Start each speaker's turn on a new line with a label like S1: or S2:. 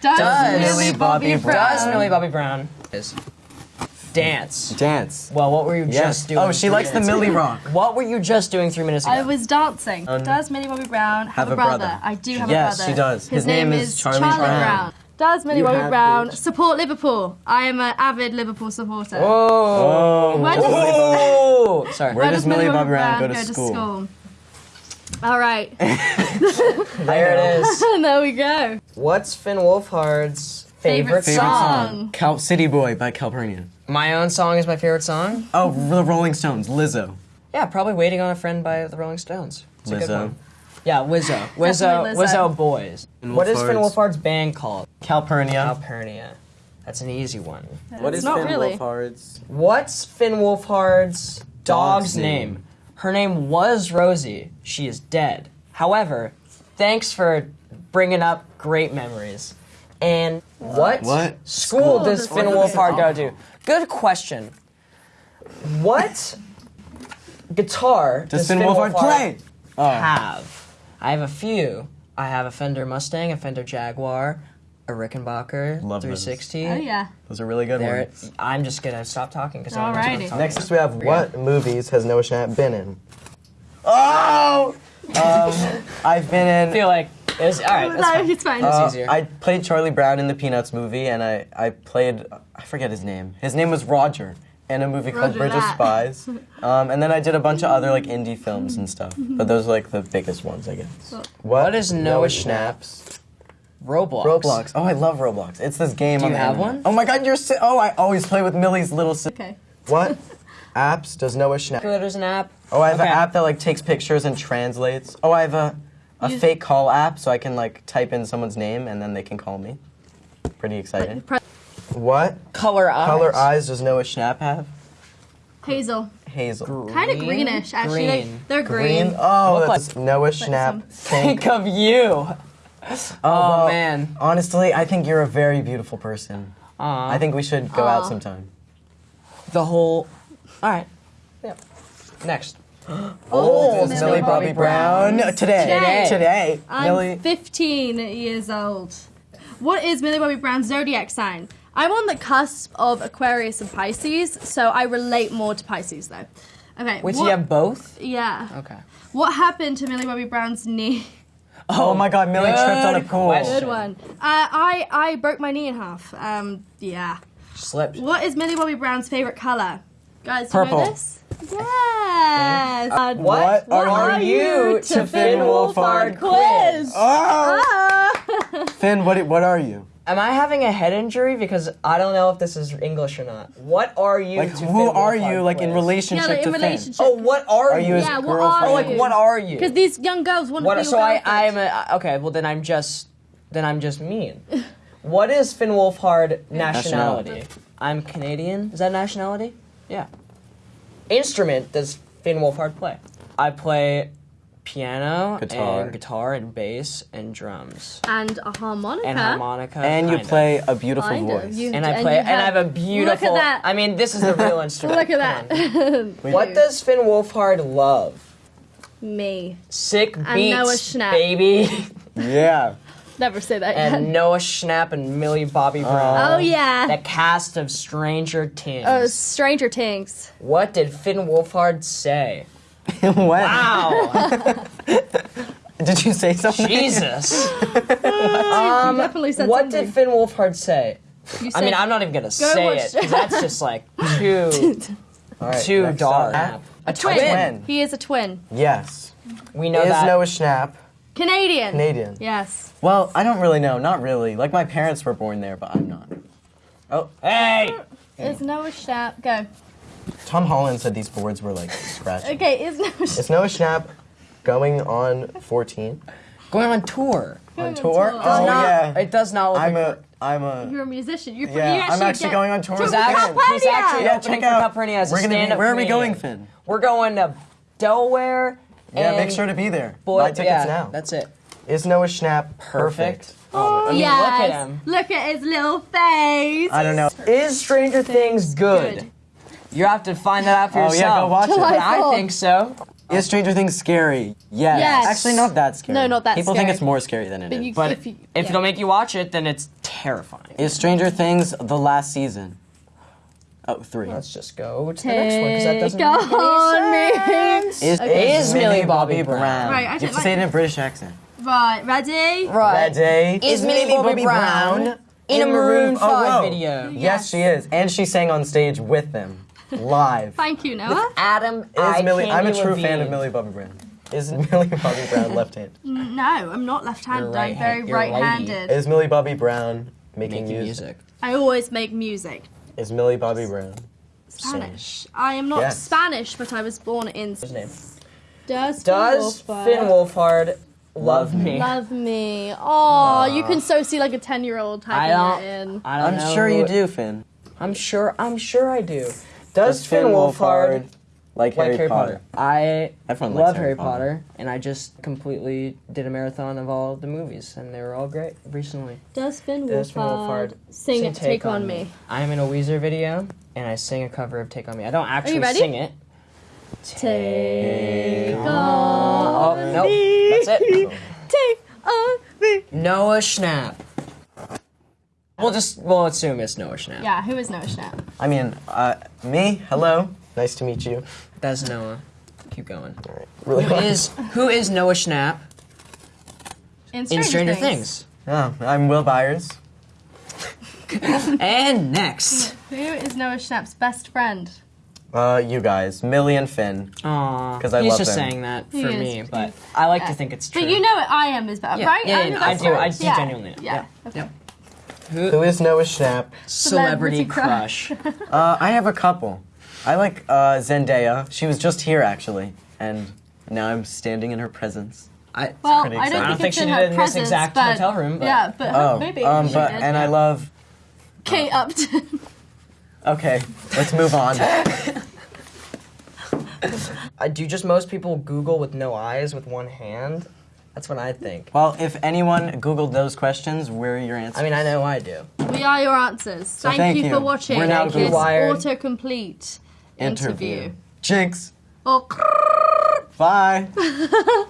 S1: Does,
S2: Does
S1: Millie Bobby Brown?
S2: Does Millie Bobby Brown is dance?
S3: Dance.
S2: Well, what were you
S3: Yes.
S2: just doing?
S3: Oh, she
S2: three
S3: likes the
S2: minutes
S3: Millie? Rock.
S2: What were you just doing three minutes ago?
S1: I was dancing. Um, does Millie Bobby Brown have,
S3: Have
S1: a
S3: a
S1: brother?
S3: brother?
S1: I do have
S3: Yes,
S1: a brother.
S3: Yes, she does.
S1: His,
S3: His name is Charlie Brown.
S1: Does Millie
S3: You
S1: Bobby Brown
S3: bitch.
S1: support Liverpool? I am an avid Liverpool supporter.
S2: Oh.
S1: Where does.
S2: Sorry.
S3: Where does Millie Bobby Brown go to
S1: school? All right,
S2: There it is.
S1: there we go.
S2: What's Finn Wolfhard's favorite,
S1: Favorite
S2: song?
S1: song.
S3: Cal City Boy by Calpurnia.
S2: My own song is my favorite song.
S3: Oh, the Rolling Stones. Lizzo.
S2: Yeah, probably "Waiting on a Friend" by the Rolling Stones. It's a good
S3: Lizzo.
S2: one. Yeah, Wizzo. Wizzo.
S1: Definitely
S2: Wizzo.
S1: Lizzo.
S2: Boys.
S3: Finn
S2: What is Finn
S3: Wolfhard's-
S2: Wolfhard's band called?
S3: Calpurnia.
S2: Calpurnia. That's an easy one.
S3: What
S1: It's
S3: is
S1: not
S3: Finn
S1: really.
S3: Wolfhard's?
S2: What's Finn Wolfhard's dog's
S3: Dog's
S2: name?
S3: name.
S2: Her name was Rosie. She is dead. However, thanks for bringing up great memories. And what,
S3: What
S2: school,
S1: school
S2: does
S1: does
S2: Finn
S1: Finn
S2: Wolfhard go to? Good question. What guitar
S3: Does Finn Wolfhard play? Oh.
S2: have? I have a few. I have a Fender Mustang, a Fender Jaguar, a Rickenbacker
S3: Love those.
S2: 360.
S1: Oh yeah.
S3: Those are really good
S2: There,
S3: ones.
S2: I'm just gonna stop talking because I'm
S1: Alrighty.
S4: Next we have what movies has Noah Schnapp been in?
S3: Oh! Um, I've been in.
S2: I
S3: in.
S2: feel like it was all right. That's
S1: No,
S2: fine.
S1: it's fine.
S2: That's
S3: Uh,
S2: easier.
S3: I played Charlie Brown in the Peanuts movie, and I, I played I forget his name. His name was Roger in a movie called
S1: Roger
S3: Bridge
S1: that.
S3: of Spies. Um, and then I did a bunch of other like indie films and stuff. But those are like the biggest ones, I guess.
S2: What is Noah
S4: Schnapp's?
S2: Roblox.
S3: Roblox. Oh, I love Roblox. It's this game.
S2: Do
S3: on
S2: you
S3: the
S2: have
S3: internet.
S2: one?
S3: Oh my God, you're. Si- oh, I always play with Millie's little. Si-
S1: Okay.
S4: What apps does Noah Schnapp?
S2: There's an app.
S3: oh, I have
S2: Okay.
S3: an app that like takes pictures and translates. Oh, I have a a
S1: You-
S3: fake call app, so I can like type in someone's name and then they can call me. Pretty exciting.
S1: Pre-
S4: What
S2: Color eyes.
S4: color eyes does Noah Schnapp?
S3: Schnapp have
S1: Hazel.
S3: hazel.
S1: Kind of greenish, actually. They-
S2: Green.
S1: They're green.
S3: Green. Oh,
S2: Look
S3: that's.
S4: Noah
S1: some-
S4: Schnapp.
S2: Think of you. Oh, oh,
S3: well,
S2: man.
S3: Honestly, I think you're a very beautiful person.
S2: Aw.
S3: I think we should go out
S1: Aw.
S3: sometime.
S2: the whole. All right. Yeah. Next.
S1: Oh, old
S3: Is Millie Bobby Brown today?
S1: Today.
S3: Today.
S1: I'm
S3: Millie.
S1: 15 years old. What is Millie Bobby Brown's zodiac sign? I'm on the cusp of Aquarius and Pisces, so I relate more to Pisces though. Okay.
S2: Wait, so
S1: what-
S2: you have both?
S1: Yeah.
S2: Okay.
S1: What happened to Millie Bobby Brown's knee?
S3: Oh my God, Millie tripped on a
S2: good
S3: pool.
S2: question.
S1: Good one. Uh, I I broke my knee in half. Um, yeah.
S2: Slipped.
S1: What is Millie Bobby Brown's favorite color? Guys, do
S3: Purple.
S1: you know this? Yes. Uh,
S2: What,
S1: What
S2: are, you to Finn Wolfhard quiz?
S3: Oh,
S1: Ah.
S3: Finn, what what are you?
S2: Am I having a head injury because I don't know if this is English or not? What are you?
S3: Like,
S2: to
S3: who
S2: Finn
S3: are you? Like in relationship
S1: yeah, like in
S3: to
S1: relationship.
S2: Oh, what are,
S3: Are you his
S1: Yeah, what
S3: girlfriend?
S1: are
S2: Oh, like
S1: you?
S2: what are you?
S1: Because these young girls want to
S2: What?
S1: be
S2: So I. I'm a, okay. Well, then I'm just, then I'm just mean. what is Finn Wolfhard nationality?
S3: Nationality.
S2: I'm Canadian. Is that nationality? Yeah. Instrument does Finn Wolfhard play? I play piano
S3: Guitar.
S2: and guitar and bass and drums
S1: and a harmonica.
S2: and harmonica.
S3: And you
S2: kind of.
S3: play a beautiful
S1: Kind
S3: voice.
S1: You-
S2: And I play,
S1: you
S2: and, I have a beautiful.
S1: Look at that.
S2: I mean, this is the real instrument.
S1: Look at that.
S2: What does Finn Wolfhard love?
S1: Me.
S2: Sick
S1: And
S2: beats,
S1: Noah Schnapp.
S2: baby.
S3: Yeah.
S1: Never say that
S2: and
S1: again.
S2: Noah Schnapp and Millie Bobby Brown. Uh-huh.
S1: Oh yeah.
S2: The cast of Stranger Things.
S1: Oh, Stranger Things.
S2: what did Finn Wolfhard say?
S3: when?
S2: Wow,
S3: Did you say something?
S2: Jesus.
S1: Um, definitely said
S2: what
S1: something.
S2: did Finn Wolfhard say?
S1: You
S2: I mean, I'm not even gonna say
S1: watch-
S2: it that's just like too
S4: All right,
S2: too
S4: next
S2: dark.
S4: up.
S2: A
S1: twin.
S3: twin.
S1: He is a twin.
S4: Yes.
S2: We know
S4: Is
S2: that.
S4: Noah Schnapp
S1: Canadian.
S4: Canadian?
S1: Yes.
S3: Well, I don't really know. Not really. Like my parents were born there, but I'm not.
S2: oh, hey.
S1: Is Noah Schnapp go?
S4: Tom Holland said these boards were like scratchy.
S1: Okay, is Noah Schnapp
S4: Is Noah Schnapp going on 14?
S2: Going on tour.
S4: On tour?
S1: tour.
S4: Oh,
S2: Not-
S4: yeah.
S2: It does not look
S4: I'm
S2: like
S4: a. I'm a.
S1: You're a musician. You're,
S3: Yeah,
S1: you
S3: I'm
S1: actually
S3: actually
S1: get-
S3: going on tour
S1: to
S3: with
S2: He's actually,
S3: Finn.
S2: he's actually
S3: Yeah,
S2: opening
S3: check
S2: for
S3: out.
S2: Calpurnia as
S3: We're gonna be-
S2: stand-up
S3: where are we going, Finn?
S2: We're going to Delaware.
S3: Yeah, make sure to be there.
S2: Boy,
S4: Buy tickets
S2: yeah,
S4: now.
S2: That's it.
S4: Is Noah Schnapp
S2: Perfect.
S4: perfect?
S1: Oh,
S2: I mean,
S1: yes.
S2: look at him.
S1: Look at his little face.
S3: I don't know.
S2: Is Stranger Things good?
S1: Good.
S2: You have to find that out for
S3: Oh,
S2: yourself.
S3: yeah, go watch it.
S2: I think so.
S3: Is Stranger Things scary? Yes.
S1: Yes.
S3: Actually, not that scary.
S1: No, not that scary.
S3: People think it's more scary than it is.
S1: But you-
S2: But
S1: If
S2: if,
S1: you-
S2: if it'll make you watch it, then it's terrifying.
S3: Is Stranger Things the last season? Oh, three.
S2: Let's just go to the next one because that doesn't make any
S1: on me.
S2: sense.
S3: Is,
S1: Okay.
S2: Is Millie Bobby Brown.
S1: Right, I
S3: you
S1: don't
S3: have to say it in a British accent.
S1: Right, ready?
S2: Right.
S3: Ready?
S2: Is Millie Bobby Brown in a Maroon
S3: Oh,
S2: 5
S3: whoa.
S2: video?
S3: Yes, she is, and she sang on stage with them, live.
S1: Thank you, Noah.
S2: Adam,
S3: Is
S2: I
S3: Millie? I'm a
S2: Candy
S3: true fan of Millie Bobby Brown. Isn't Millie Bobby Brown left-handed?
S1: No, I'm not left-handed.
S2: You're
S1: I'm very
S2: right-hand- you're a lady.
S1: right-handed.
S3: Is Millie Bobby Brown making,
S2: Making
S3: music?
S2: music.
S1: I always make music.
S3: Is Millie Bobby Brown?
S1: Spanish. I am not
S3: Yes.
S1: Spanish, but I was born in.
S2: His name.
S1: Does
S2: Does
S1: Wolford
S2: Finn Wolfhard love me?
S1: love me? Oh, you can so see like a ten-year-old
S2: I
S1: typing
S2: don't.
S1: that in.
S2: I don't
S3: I'm
S2: know
S3: sure you do, Finn.
S2: I'm sure. I'm sure I do. Does, Finn Wolfhard
S3: like,
S2: like
S3: Harry,
S2: Harry
S3: Potter?
S2: Potter? I
S3: Everyone
S2: love
S3: Harry
S2: Harry
S3: Potter.
S2: Potter, and I just completely did a marathon of all the movies, and they were all great recently.
S1: Does Finn
S2: Does Finn
S1: Wolfhard
S2: Wolfhard
S1: sing,
S2: sing
S1: Take, on Me?
S2: I am in a Weezer video, and I sing a cover of Take on Me. I don't actually
S1: ready?
S2: sing it.
S1: Take
S2: Oh
S1: on
S2: nope,
S1: me.
S2: that's it.
S1: Take on me.
S2: Noah Schnapp. We'll just we'll assume it's Noah Schnapp.
S1: Yeah, who is Noah Schnapp?
S3: I mean, uh, me. Hello. Nice to meet you.
S2: That's Noah. Keep going.
S3: Really
S2: Who is who is Noah Schnapp
S1: In
S2: in Stranger Things?
S3: Oh, I'm Will Byers.
S2: And next.
S1: Who is Noah Schnapp's best friend?
S3: Uh, you guys, Millie and Finn.
S2: Aww,
S3: because I
S2: he's
S3: love
S2: just
S3: them.
S2: saying that for
S1: is,
S2: me,
S1: he
S2: but. I like
S1: Yeah.
S2: to think it's true.
S1: But you know what I am is better,
S2: Yeah,
S1: right?
S2: yeah,
S1: I'm
S2: yeah, I
S1: best
S2: do, I do
S1: yeah.
S2: genuinely know.
S1: Yeah.
S2: Yep.
S1: okay.
S2: Yep.
S3: Who
S2: Who?
S3: is Noah Schnapp?
S2: Celebrity
S1: Celebrity
S2: crush.
S3: Uh, I have a couple. I like uh, Zendaya. She was just here actually, and now I'm standing in her presence.
S2: I,
S1: Well, I don't think,
S3: I
S2: don't think she
S1: in
S2: did it in this exact
S1: but,
S2: hotel room, but-
S1: yeah, but
S3: Oh,
S1: maybe
S3: um,
S1: she
S3: but
S1: did.
S3: and I love.
S1: Kate Upton.
S3: Okay, let's move on.
S2: I do just most people Google with no eyes with one hand. That's what I think.
S3: Well, if anyone Googled those questions, where are your answers?
S2: I mean, I know I do.
S1: we are your answers. thank,
S3: thank
S1: you,
S3: you.
S1: for watching
S3: We're now
S1: this
S2: Google Wired.
S1: autocomplete interview.
S3: Jinx.
S1: Oh,
S3: Bye.